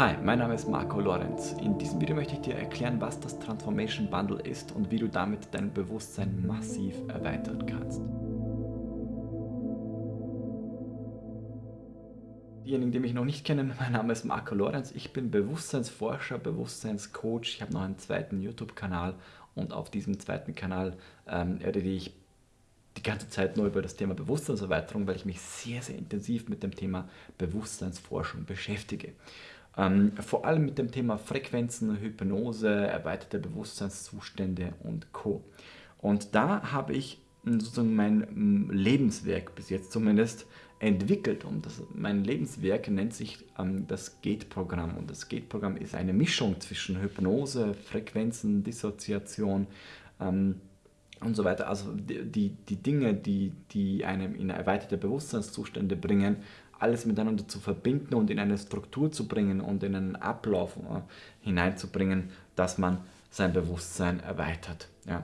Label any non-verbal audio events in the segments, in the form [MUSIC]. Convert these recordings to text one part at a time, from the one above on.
Hi, mein Name ist Marco Lorenz. In diesem Video möchte ich dir erklären, was das Transformation Bundle ist und wie du damit dein Bewusstsein massiv erweitern kannst. Diejenigen, die mich noch nicht kennen, [LAUGHS] mein Name ist Marco Lorenz. Ich bin Bewusstseinsforscher, Bewusstseinscoach. Ich habe noch einen zweiten YouTube-Kanal und auf diesem zweiten Kanal ähm, rede ich die ganze Zeit nur über das Thema Bewusstseinserweiterung, weil ich mich sehr, sehr intensiv mit dem Thema Bewusstseinsforschung beschäftige. Ähm, vor allem mit dem Thema Frequenzen, Hypnose, erweiterte Bewusstseinszustände und Co. Und da habe ich sozusagen mein Lebenswerk bis jetzt zumindest entwickelt und das, mein Lebenswerk nennt sich ähm, das Gate-Programm und das Gate-Programm ist eine Mischung zwischen Hypnose, Frequenzen, Dissoziation ähm, und so weiter. Also die, die, die Dinge, die, die einem in erweiterte Bewusstseinszustände bringen, alles miteinander zu verbinden und in eine Struktur zu bringen und in einen Ablauf äh, hineinzubringen, dass man sein Bewusstsein erweitert. Ja.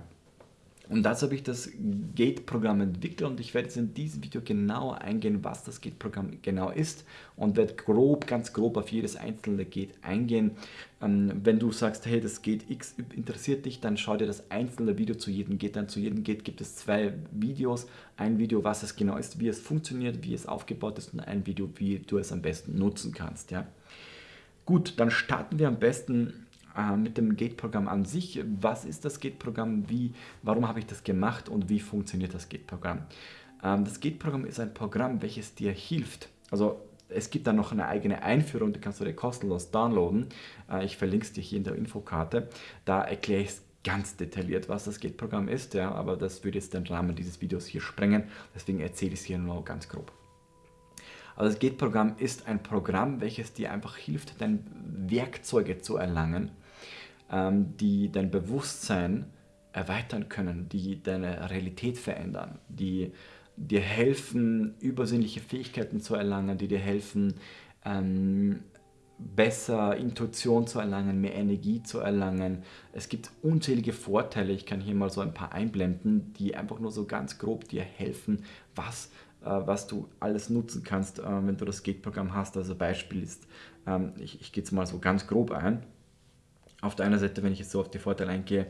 Und dazu habe ich das Gate-Programm entwickelt und ich werde jetzt in diesem Video genauer eingehen, was das Gate-Programm genau ist und werde grob, ganz grob auf jedes einzelne Gate eingehen. Ähm, wenn du sagst, hey, das Gate X interessiert dich, dann schau dir das einzelne Video zu jedem Gate an. Zu jedem Gate gibt es zwei Videos. Ein Video, was es genau ist, wie es funktioniert, wie es aufgebaut ist und ein Video, wie du es am besten nutzen kannst. Ja. Gut, dann starten wir am besten äh, mit dem Gate-Programm an sich. Was ist das Gate-Programm? warum habe ich das gemacht und wie funktioniert das Gate-Programm? Ähm, das Gate-Programm ist ein Programm, welches dir hilft. Also es gibt dann noch eine eigene Einführung, die kannst du dir kostenlos downloaden. Äh, ich verlinke es dir hier in der Infokarte. Da erkläre ich es ganz detailliert, was das Gate-Programm ist, ja, aber das würde jetzt den Rahmen dieses Videos hier sprengen. Deswegen erzähle ich es hier nur ganz grob. Also das Gate-Programm ist ein Programm, welches dir einfach hilft, deine Werkzeuge zu erlangen, die dein Bewusstsein erweitern können, die deine Realität verändern, die dir helfen, übersinnliche Fähigkeiten zu erlangen, die dir helfen, ähm, besser Intuition zu erlangen, mehr Energie zu erlangen. Es gibt unzählige Vorteile, ich kann hier mal so ein paar einblenden, die einfach nur so ganz grob dir helfen, was, äh, was du alles nutzen kannst, äh, wenn du das Gate-Programm hast. Also Beispiel ist, ähm, ich, ich gehe jetzt mal so ganz grob ein, auf der einen Seite, wenn ich jetzt so auf die Vorteile eingehe,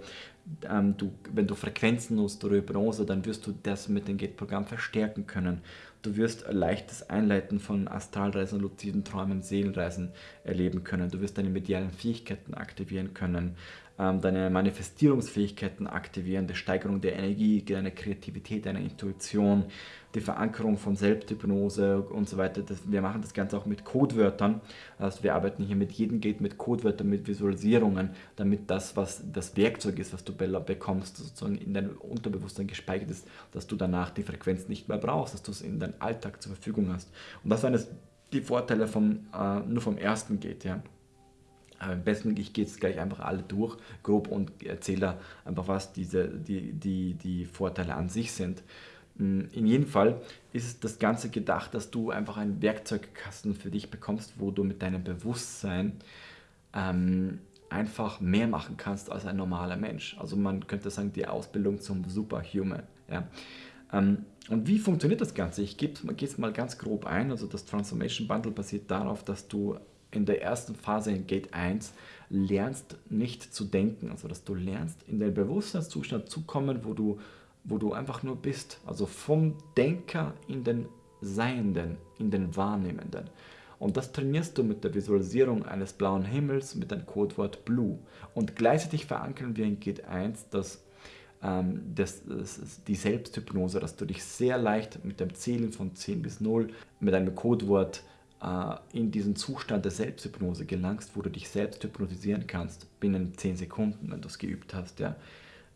ähm, du, wenn du Frequenzen nutzt oder Hypnose, dann wirst du das mit dem Gate-Programm verstärken können. Du wirst leichtes Einleiten von Astralreisen, luziden Träumen, Seelenreisen erleben können. Du wirst deine medialen Fähigkeiten aktivieren können, ähm, deine Manifestierungsfähigkeiten aktivieren, die Steigerung der Energie, deine Kreativität, deine Intuition, die Verankerung von Selbsthypnose und so weiter. Das, wir machen das Ganze auch mit Codewörtern. Also wir arbeiten hier mit jedem Gate mit Codewörtern, mit Visualisierungen, damit das, was das Werkzeug ist, was du bekommst, sozusagen in deinem Unterbewusstsein gespeichert ist, dass du danach die Frequenz nicht mehr brauchst, dass du es in Alltag zur Verfügung hast. Und das sind die Vorteile vom, äh, nur vom ersten Gate. Ja. Am besten, ich gehe jetzt gleich einfach alle durch, grob, und erzähle einfach, was diese, die, die, die Vorteile an sich sind. Mm, in jedem Fall ist das Ganze gedacht, dass du einfach einen Werkzeugkasten für dich bekommst, wo du mit deinem Bewusstsein ähm, einfach mehr machen kannst als ein normaler Mensch. Also man könnte sagen, die Ausbildung zum Superhuman. Ja. Ähm, und wie funktioniert das Ganze? Ich gehe es mal ganz grob ein. Also das Transformation Bundle basiert darauf, dass du in der ersten Phase in Gate 1 lernst nicht zu denken, also dass du lernst in den Bewusstseinszustand zu kommen, wo du, wo du einfach nur bist, also vom Denker in den Seienden, in den Wahrnehmenden. Und das trainierst du mit der Visualisierung eines blauen Himmels mit dem Codewort Blue. Und gleichzeitig verankern wir in Gate 1 das, ähm, das, das, die Selbsthypnose, dass du dich sehr leicht mit dem Zählen von 10 bis 0 mit einem Codewort äh, in diesen Zustand der Selbsthypnose gelangst, wo du dich selbst hypnotisieren kannst, binnen 10 Sekunden, wenn du es geübt hast. Ja.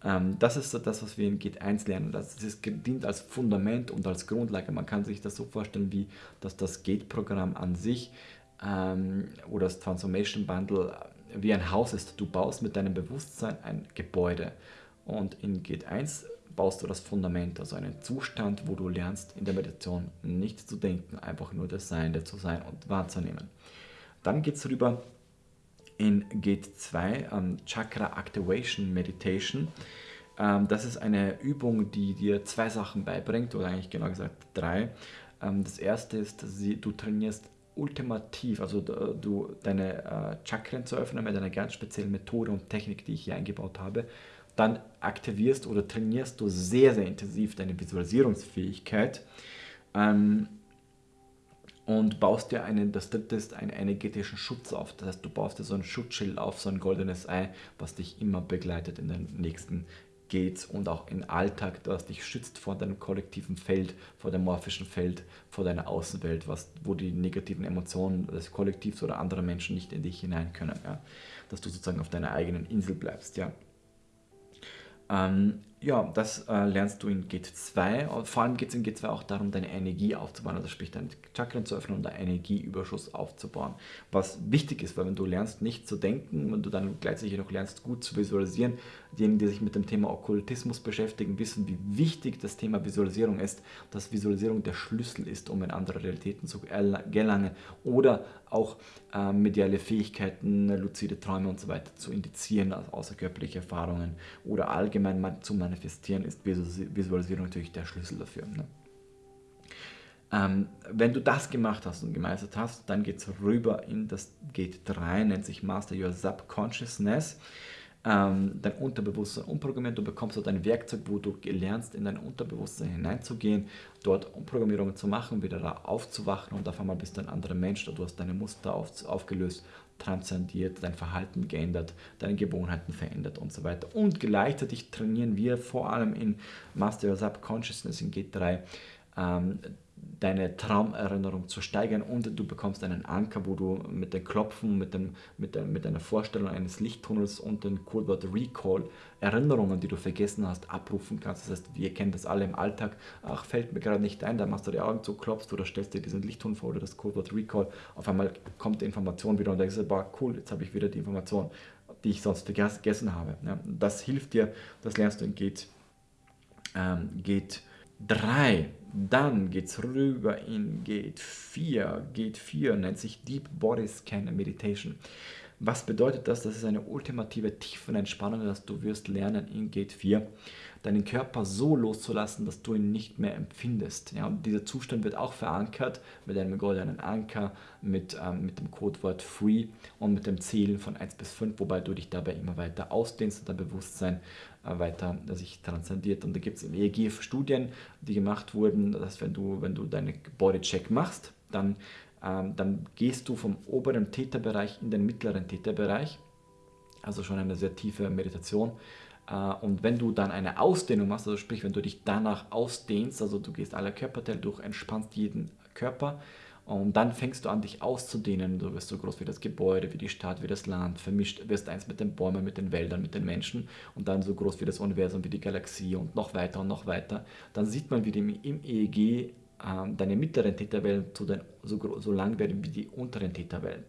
Ähm, das ist das, was wir in Git 1 lernen. Das ist, dient als Fundament und als Grundlage. Man kann sich das so vorstellen, wie dass das Gate-Programm an sich ähm, oder das Transformation Bundle wie ein Haus ist. Du baust mit deinem Bewusstsein ein Gebäude. Und in Gate 1 baust du das Fundament, also einen Zustand, wo du lernst, in der Meditation nicht zu denken, einfach nur das Seiende zu sein und wahrzunehmen. Dann geht es rüber in Gate 2, um, Chakra Activation Meditation. Ähm, das ist eine Übung, die dir zwei Sachen beibringt, oder eigentlich genau gesagt drei. Ähm, das erste ist, du trainierst ultimativ, also du deine äh, Chakren zu öffnen mit einer ganz speziellen Methode und Technik, die ich hier eingebaut habe, dann aktivierst oder trainierst du sehr, sehr intensiv deine Visualisierungsfähigkeit ähm, und baust dir einen, das dritte ist, einen energetischen Schutz auf. Das heißt, du baust dir so ein Schutzschild auf, so ein goldenes Ei, was dich immer begleitet in den nächsten Gates und auch im Alltag, was dich schützt vor deinem kollektiven Feld, vor dem morphischen Feld, vor deiner Außenwelt, was, wo die negativen Emotionen des Kollektivs oder anderer Menschen nicht in dich hinein können. Ja? Dass du sozusagen auf deiner eigenen Insel bleibst. Ja? Ähm, ja, das äh, lernst du in Gate 2. Vor allem geht es in Gate 2 auch darum, deine Energie aufzubauen, also sprich deine Chakren zu öffnen und einen Energieüberschuss aufzubauen. Was wichtig ist, weil wenn du lernst, nicht zu denken, wenn du dann gleichzeitig noch lernst, gut zu visualisieren, diejenigen, die sich mit dem Thema Okkultismus beschäftigen, wissen, wie wichtig das Thema Visualisierung ist, dass Visualisierung der Schlüssel ist, um in andere Realitäten zu gelangen oder auch äh, mediale Fähigkeiten, luzide Träume und so weiter zu indizieren, also außerkörperliche Erfahrungen oder allgemein zu manifestieren manifestieren ist Visualisierung natürlich der Schlüssel dafür. Ne? Ähm, wenn du das gemacht hast und gemeistert hast, dann geht es rüber in das Gate 3, nennt sich Master Your Subconsciousness. Ähm, dein Unterbewusstsein umprogrammieren. Du bekommst dort ein Werkzeug, wo du lernst, in dein Unterbewusstsein hineinzugehen, dort Umprogrammierungen zu machen, wieder da aufzuwachen und auf einmal bist du ein anderer Mensch. Du hast deine Muster auf, aufgelöst, transzendiert, dein Verhalten geändert, deine Gewohnheiten verändert und so weiter. Und gleichzeitig trainieren wir vor allem in Master of Subconsciousness in G3 ähm, deine Traumerinnerung zu steigern und du bekommst einen Anker, wo du mit den Klopfen, mit, dem, mit, der, mit einer Vorstellung eines Lichttunnels und dem Codewort Recall Erinnerungen, die du vergessen hast, abrufen kannst. Das heißt, wir kennen das alle im Alltag. Ach, fällt mir gerade nicht ein, da machst du die Augen zu, klopfst oder stellst dir diesen Lichttunnel vor oder das Codewort Recall. Auf einmal kommt die Information wieder und denkst, boah, cool, jetzt habe ich wieder die Information, die ich sonst vergessen habe. Das hilft dir, das lernst du in Geht, ähm, Geht 3. Dann geht es rüber in Gate 4. Gate 4 nennt sich Deep Body Scan Meditation. Was bedeutet das? Das ist eine ultimative Tiefenentspannung, dass du wirst lernen in Gate 4, deinen Körper so loszulassen, dass du ihn nicht mehr empfindest. Ja, und dieser Zustand wird auch verankert mit einem goldenen Anker, mit, ähm, mit dem Codewort Free und mit dem Zählen von 1 bis 5, wobei du dich dabei immer weiter ausdehnst und dein Bewusstsein äh, weiter sich transzendiert. Und da gibt es im EEG Studien, die gemacht wurden, dass wenn du, wenn du deinen Bodycheck machst, dann dann gehst du vom oberen Täterbereich in den mittleren Täterbereich, also schon eine sehr tiefe Meditation. Äh, und wenn du dann eine Ausdehnung machst, also sprich, wenn du dich danach ausdehnst, also du gehst alle Körperteile durch, entspannst jeden Körper und dann fängst du an, dich auszudehnen. Du wirst so groß wie das Gebäude, wie die Stadt, wie das Land, vermischt, wirst eins mit den Bäumen, mit den Wäldern, mit den Menschen und dann so groß wie das Universum, wie die Galaxie und noch weiter und noch weiter. Dann sieht man, wie im EEG ähm, deine mittleren Täterwellen so, so, so lang werden wie die unteren Täterwellen.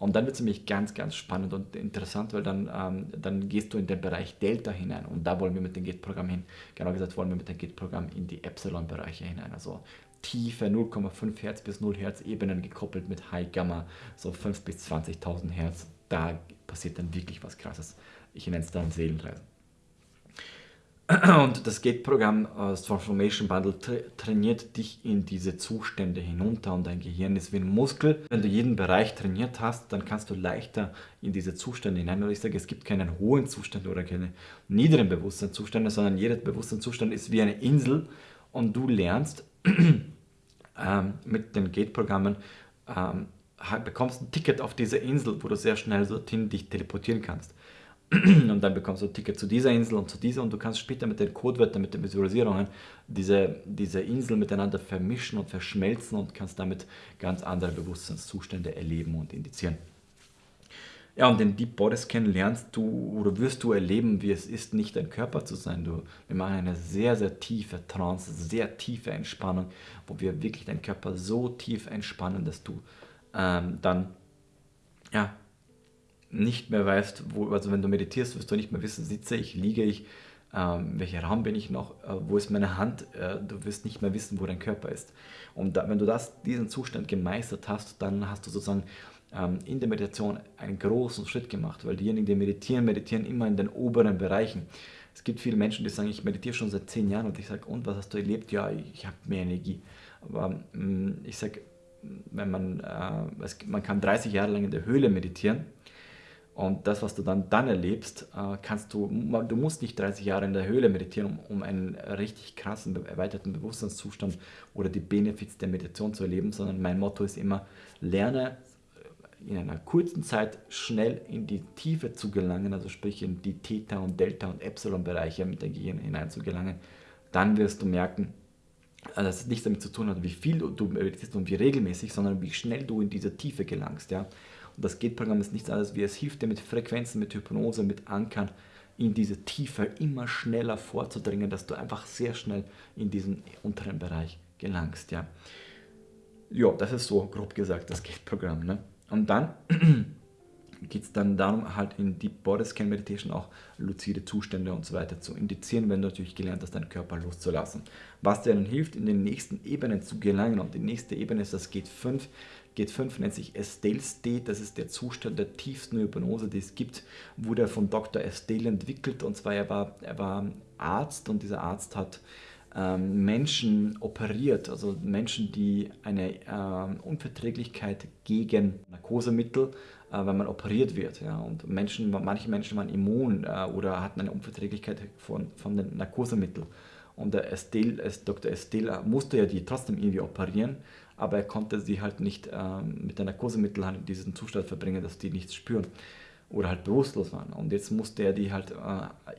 Und dann wird es nämlich ganz, ganz spannend und interessant, weil dann, ähm, dann gehst du in den Bereich Delta hinein und da wollen wir mit dem Git-Programm hin, genau gesagt wollen wir mit dem Git-Programm in die Epsilon-Bereiche hinein, also tiefe 0,5 Hertz bis 0 Hertz Ebenen gekoppelt mit High Gamma, so 5 bis 20.000 Hertz, da passiert dann wirklich was krasses. Ich nenne es dann Seelenreisen. Und das Gate-Programm, äh, das Transformation Bundle, tra trainiert dich in diese Zustände hinunter und dein Gehirn ist wie ein Muskel. Wenn du jeden Bereich trainiert hast, dann kannst du leichter in diese Zustände hinein. Und ich sage, es gibt keinen hohen Zustand oder keine niederen Bewusstseinszustände, sondern jeder Bewusstseinszustand ist wie eine Insel und du lernst [CLEARS THROAT] ähm, mit den Gate-Programmen, ähm, bekommst ein Ticket auf diese Insel, wo du sehr schnell dorthin dich teleportieren kannst. Und dann bekommst du ein Ticket zu dieser Insel und zu dieser und du kannst später mit den Codewörtern, mit den Visualisierungen diese, diese Insel miteinander vermischen und verschmelzen und kannst damit ganz andere Bewusstseinszustände erleben und indizieren. Ja, und den Deep Body Scan lernst du oder wirst du erleben, wie es ist, nicht ein Körper zu sein. Du, wir machen eine sehr, sehr tiefe Trance, sehr tiefe Entspannung, wo wir wirklich deinen Körper so tief entspannen, dass du ähm, dann ja, nicht mehr weißt, wo, also wenn du meditierst, wirst du nicht mehr wissen, sitze ich, liege ich, ähm, welcher Raum bin ich noch, äh, wo ist meine Hand, äh, du wirst nicht mehr wissen, wo dein Körper ist. Und da, wenn du das, diesen Zustand gemeistert hast, dann hast du sozusagen ähm, in der Meditation einen großen Schritt gemacht, weil diejenigen, die meditieren, meditieren immer in den oberen Bereichen. Es gibt viele Menschen, die sagen, ich meditiere schon seit zehn Jahren und ich sage, und was hast du erlebt? Ja, ich habe mehr Energie. Aber mh, mm, ich sage, wenn man, äh, es, man kann 30 Jahre lang in der Höhle meditieren und das, was du dann, dann erlebst, äh, kannst du, du musst nicht 30 Jahre in der Höhle meditieren, um, einen richtig krassen, erweiterten Bewusstseinszustand oder die Benefits der Meditation zu erleben, sondern mein Motto ist immer, lerne in einer kurzen Zeit schnell in die Tiefe zu gelangen, also sprich in die Theta- und Delta- und Epsilon-Bereiche mit dem Gehirn hinein zu gelangen, dann wirst du merken, äh, dass es nichts damit zu tun hat, wie viel du meditierst und wie regelmäßig, sondern wie schnell du in diese Tiefe gelangst. Ja? Das Gate-Programm ist nichts anderes wie es hilft dir mit Frequenzen, mit Hypnose, mit Ankern in diese Tiefe immer schneller vorzudringen, dass du einfach sehr schnell in diesen unteren Bereich gelangst. Ja, ja das ist so grob gesagt das Gate-Programm. Ne? Und dann geht es dann darum, halt in Deep Body Scan Meditation auch luzide Zustände und so weiter zu indizieren, wenn du natürlich gelernt hast, deinen Körper loszulassen. Was dir dann hilft, in den nächsten Ebenen zu gelangen. Und die nächste Ebene ist das Gate 5. Gate 5 nennt sich Estelle State, das ist der Zustand der tiefsten Hypnose, die es gibt, wurde von Dr. Estelle entwickelt. Und zwar, er war, er war Arzt und dieser Arzt hat ähm, Menschen operiert, also Menschen, die eine ähm, Unverträglichkeit gegen Narkosemittel, wenn man operiert wird. Ja. Und Menschen, manche Menschen waren immun äh, oder hatten eine Unverträglichkeit von, von den Narkosemitteln. Und der Estelle, Dr. Estelle musste ja die trotzdem irgendwie operieren, aber er konnte sie halt nicht ähm, mit der Narkosemittel halt in diesen Zustand verbringen, dass die nichts spüren oder halt bewusstlos waren. Und jetzt musste er die halt äh,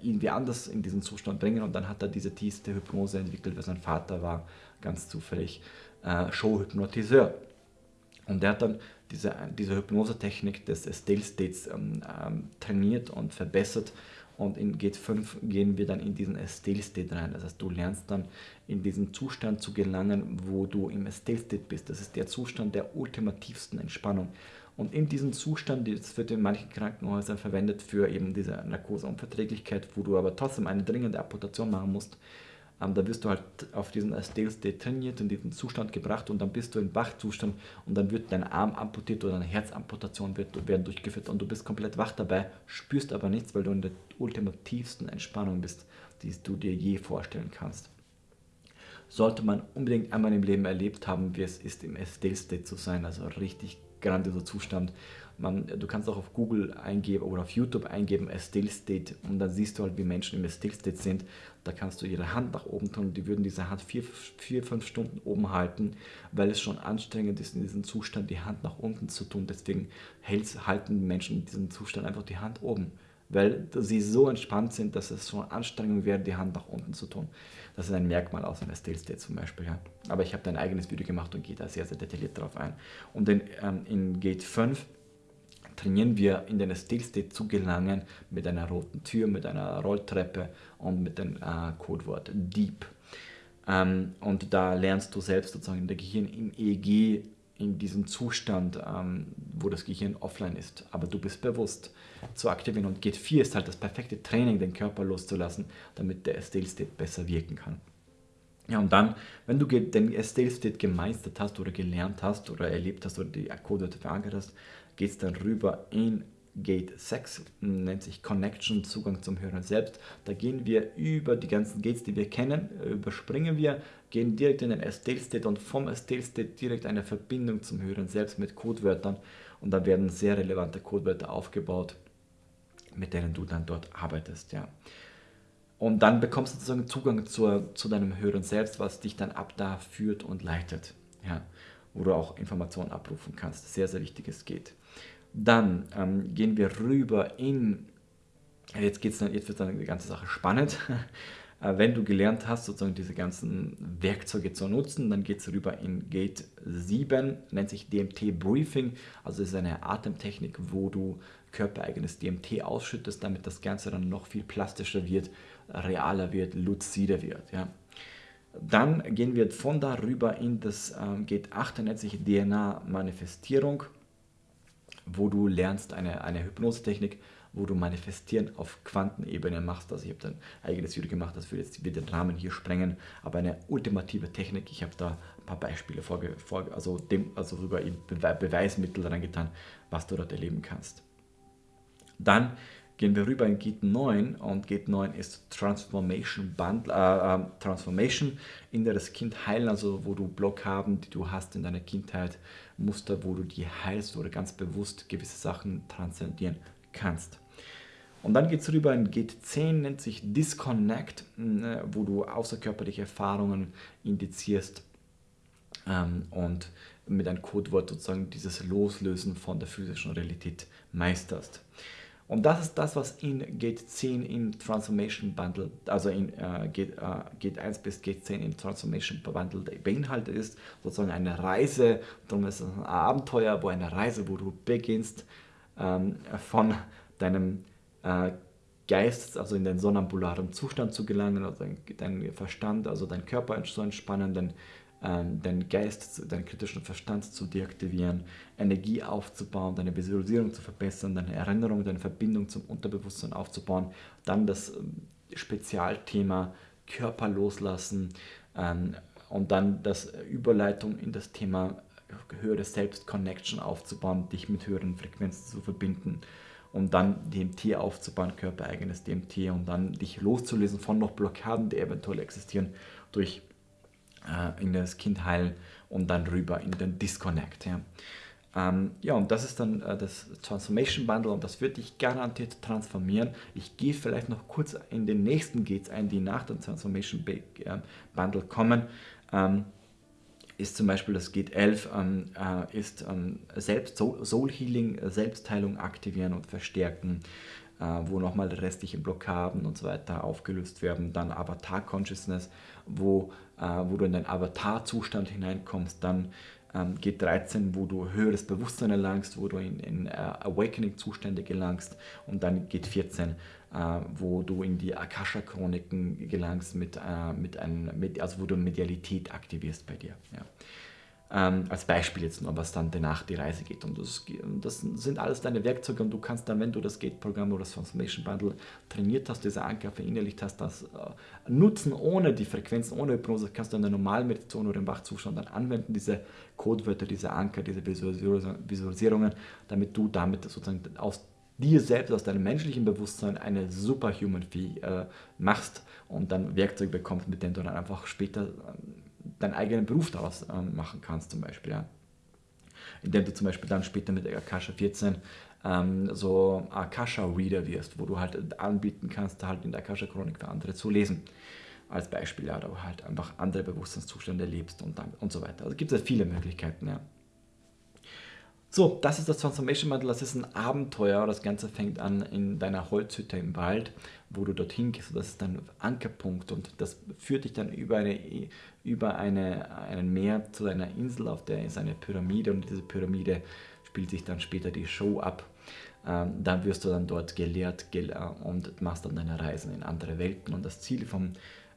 irgendwie anders in diesen Zustand bringen und dann hat er diese tiefste Hypnose entwickelt, weil sein Vater war ganz zufällig äh, Showhypnotiseur. Und er hat dann diese, diese Hypnosetechnik des Still States ähm, ähm, trainiert und verbessert und in Gate 5 gehen wir dann in diesen Still State rein. Das heißt, du lernst dann in diesen Zustand zu gelangen, wo du im Still State bist. Das ist der Zustand der ultimativsten Entspannung. Und in diesem Zustand, das wird in manchen Krankenhäusern verwendet für eben diese Narkoseunverträglichkeit, wo du aber trotzdem eine dringende Amputation machen musst, ähm, da wirst du halt auf diesen State trainiert, in diesen Zustand gebracht und dann bist du im Wachzustand und dann wird dein Arm amputiert oder eine Herzamputation wird, werden durchgeführt und du bist komplett wach dabei, spürst aber nichts, weil du in der ultimativsten Entspannung bist, die du dir je vorstellen kannst. Sollte man unbedingt einmal im Leben erlebt haben, wie es ist, im Stale State zu sein, also richtig grandioser Zustand. Man, du kannst auch auf Google eingeben oder auf YouTube eingeben, a Still State und dann siehst du halt, wie Menschen im Still State sind. Da kannst du ihre Hand nach oben tun und die würden diese Hand vier, vier, fünf Stunden oben halten, weil es schon anstrengend ist, in diesem Zustand die Hand nach unten zu tun. Deswegen halten Menschen in diesem Zustand einfach die Hand oben weil sie so entspannt sind, dass es schon Anstrengung wäre, die Hand nach unten zu tun. Das ist ein Merkmal aus einer Still State zum Beispiel. Ja. Aber ich habe da ein eigenes Video gemacht und gehe da sehr, sehr detailliert drauf ein. Und in, ähm, in Gate 5 trainieren wir in den Still State zu gelangen mit einer roten Tür, mit einer Rolltreppe und mit dem äh, Codewort Deep. Ähm, und da lernst du selbst sozusagen in der Gehirn im EEG in diesem Zustand, ähm, wo das Gehirn offline ist, aber du bist bewusst zu aktivieren. Und Gate 4 ist halt das perfekte Training, den Körper loszulassen, damit der Still State besser wirken kann. Ja, und dann, wenn du den Still State gemeistert hast oder gelernt hast oder erlebt hast oder die Code verankert hast, geht es dann rüber in Gate 6 nennt sich Connection, Zugang zum Hören selbst. Da gehen wir über die ganzen Gates, die wir kennen, überspringen wir, gehen direkt in den Estelle State und vom Estelle State direkt eine Verbindung zum Hören selbst mit Codewörtern und da werden sehr relevante Codewörter aufgebaut, mit denen du dann dort arbeitest. Ja. Und dann bekommst du sozusagen Zugang zur, zu deinem Hören selbst, was dich dann ab da führt und leitet. Ja. Wo du auch Informationen abrufen kannst. Sehr, sehr wichtiges geht. Dann ähm, gehen wir rüber in, jetzt, geht's dann, jetzt wird dann die ganze Sache spannend. [LAUGHS] Äh, wenn du gelernt hast, sozusagen diese ganzen Werkzeuge zu nutzen, dann geht es rüber in Gate 7, nennt sich DMT Briefing. Also ist eine Atemtechnik, wo du körpereigenes DMT ausschüttest, damit das Ganze dann noch viel plastischer wird, realer wird, luzider wird. Ja. Dann gehen wir von da rüber in das ähm, Gate 8, nennt sich DNA Manifestierung wo du lernst eine, eine Hypnosetechnik, wo du Manifestieren auf Quantenebene machst. Also ich habe ein eigenes Video gemacht, das würde jetzt wieder den Rahmen hier sprengen, aber eine ultimative Technik. Ich habe da ein paar Beispiele vorge, vor, also, dem, also sogar Beweismittel reingetan, was du dort erleben kannst. Dann gehen wir rüber in Git 9 und Git 9 ist Transformation Bundle, äh, äh, Transformation, inneres Kind heilen, also wo du Blockhaben, die du hast in deiner Kindheit, Muster, wo du die heilst oder ganz bewusst gewisse Sachen transzendieren kannst. Und dann geht es rüber in Git 10, nennt sich Disconnect, äh, wo du außerkörperliche Erfahrungen indizierst ähm, und mit einem Codewort sozusagen dieses Loslösen von der physischen Realität meisterst. Und das ist das, was in Gate 10 im Transformation Bundle, also in äh, Gate, äh, Gate 1 bis Gate 10 im Transformation Bundle beinhaltet ist. Sozusagen eine Reise, darum ist es ein Abenteuer, wo eine Reise, wo du beginnst ähm, von deinem äh, Geist, also in den sonnambularen Zustand zu gelangen, also dein, dein Verstand, also dein Körper zu entspannen, dein deinen Geist, deinen kritischen Verstand zu deaktivieren, Energie aufzubauen, deine Visualisierung zu verbessern, deine Erinnerung, deine Verbindung zum Unterbewusstsein aufzubauen, dann das ähm, Spezialthema Körper loslassen ähm, und dann das Überleitung in das Thema höhere Selbst-Connection aufzubauen, dich mit höheren Frequenzen zu verbinden und dann DMT aufzubauen, körpereigenes DMT und dann dich loszulösen von noch Blockaden, die eventuell existieren durch äh, in das Kind heilen und dann rüber in den Disconnect. Ja, ähm, ja und das ist dann äh, das Transformation Bundle und das wird dich garantiert transformieren. Ich gehe vielleicht noch kurz in den nächsten Gates ein, die nach dem Transformation äh, Bundle kommen. Ähm, ist zum Beispiel das Gate 11, ähm, äh, ist ähm, Selbst Soul Healing, Selbstheilung aktivieren und verstärken, äh, wo nochmal restliche Blockaden und so weiter aufgelöst werden. Dann Avatar Consciousness, wo äh, wo du in deinen Avatar-Zustand hineinkommst, dann ähm, G13, wo du höheres Bewusstsein erlangst, wo du in, in uh, Awakening-Zustände gelangst und dann G14, äh, wo du in die Akasha-Chroniken gelangst, mit, äh, mit einem, mit, also wo du Medialität aktivierst bei dir. Ja. Ähm, als Beispiel jetzt nur, was dann danach die Reise geht. Und das, das, sind alles deine Werkzeuge und du kannst dann, wenn du das Gate-Programm oder das Transformation Bundle trainiert hast, diese Anker verinnerlicht hast, das äh, nutzen ohne die Frequenzen, ohne Hypnose, kannst du in der normalen Meditation oder im Wachzustand dann anwenden, diese Codewörter, diese Anker, diese Visualisierungen, damit du damit sozusagen aus dir selbst, aus deinem menschlichen Bewusstsein eine Superhuman äh, machst und dann Werkzeuge bekommst, mit denen du dann einfach später deinen eigenen Beruf daraus ähm, machen kannst zum Beispiel. Ja. Indem du zum Beispiel dann später mit Akasha 14 ähm, so Akasha-Reader wirst, wo du halt anbieten kannst, halt in der Akasha-Chronik für andere zu lesen. Als Beispiel, ja, da halt einfach andere Bewusstseinszustände lebst und, dann, und so weiter. Also gibt es viele Möglichkeiten, ja. So, das ist das Transformation Bundle, das ist ein Abenteuer. Das Ganze fängt an in deiner Holzhütte im Wald, wo du dorthin gehst. Das ist dein Ankerpunkt und das führt dich dann über, eine, über eine, einen Meer zu deiner Insel, auf der ist eine Pyramide und diese Pyramide spielt sich dann später die Show ab. Ähm, dann wirst du dann dort gelehrt gel und machst dann deine Reisen in andere Welten. Und das Ziel vom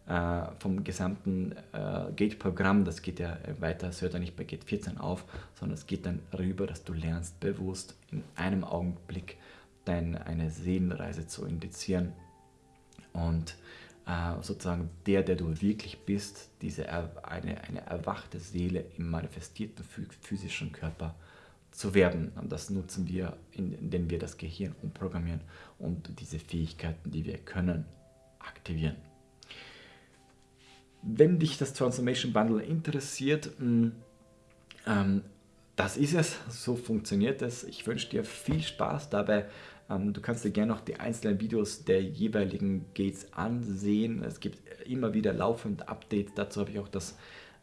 äh, vom gesamten äh, Gate-Programm, das geht ja weiter, es hört ja nicht bei Gate 14 auf, sondern es geht dann rüber, dass du lernst, bewusst in einem Augenblick deine, eine Seelenreise zu indizieren und äh, sozusagen der, der du wirklich bist, diese eine, eine erwachte Seele im manifestierten physischen Körper zu werden. Und das nutzen wir, indem wir das Gehirn umprogrammieren und diese Fähigkeiten, die wir können, aktivieren. Wenn dich das Transformation Bundle interessiert, mm, ähm, das ist es, so funktioniert es. Ich wünsche dir viel Spaß dabei. Ähm, du kannst dir gerne noch die einzelnen Videos der jeweiligen Gates ansehen. Es gibt immer wieder laufend Updates. Dazu habe ich auch das,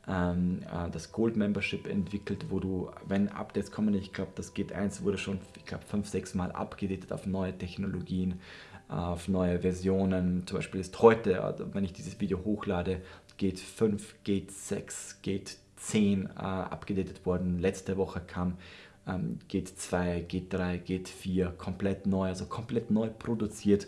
ähm, äh, das Gold Membership entwickelt, wo du, wenn Updates kommen, ich glaube, das Gate 1 wurde schon, ich glaube, fünf, sechs Mal abgedatet auf neue Technologien, auf neue Versionen. Zum Beispiel ist heute, äh, wenn ich dieses Video hochlade, Gate 5, Gate 6, Gate 10 äh, abgedatet worden. Letzte Woche kam ähm, Gate 2, Gate 3, Gate 4 komplett neu, also komplett neu produziert.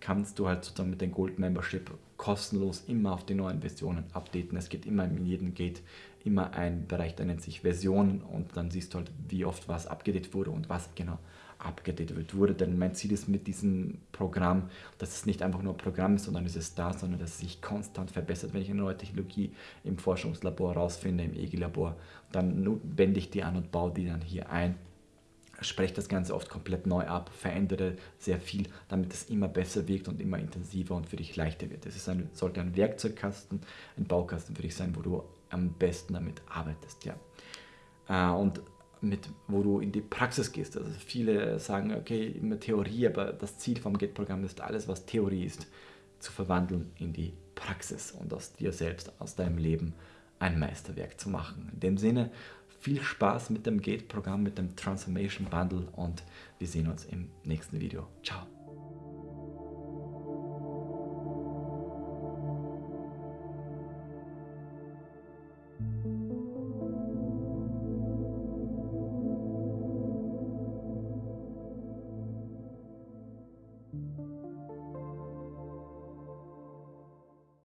Kannst du halt sozusagen mit dem Gold Membership kostenlos immer auf die neuen Versionen updaten. Es gibt immer in jedem Gate immer einen Bereich, der nennt sich Versionen und dann siehst du halt, wie oft was abgedatet wurde und was genau abgedatet wurde. Denn mein Ziel ist mit diesem Programm, dass es nicht einfach nur ein Programm ist, sondern es ist da, sondern dass es sich konstant verbessert. Wenn ich eine neue Technologie im Forschungslabor herausfinde, im EGI-Labor, dann wende ich die an und baue die dann hier ein spreche das Ganze oft komplett neu ab, verändere sehr viel, damit es immer besser wirkt und immer intensiver und für dich leichter wird. Es ein, sollte ein Werkzeugkasten, ein Baukasten für dich sein, wo du am besten damit arbeitest. Ja. Äh, und mit, wo du in die Praxis gehst. Also viele sagen, okay, immer Theorie, aber das Ziel vom Gate-Programm ist, alles, was Theorie ist, zu verwandeln in die Praxis und aus dir selbst, aus deinem Leben ein Meisterwerk zu machen. In dem Sinne, viel Spaß mit dem Gate-Programm, mit dem Transformation Bundle und wir sehen uns im nächsten Video. Ciao!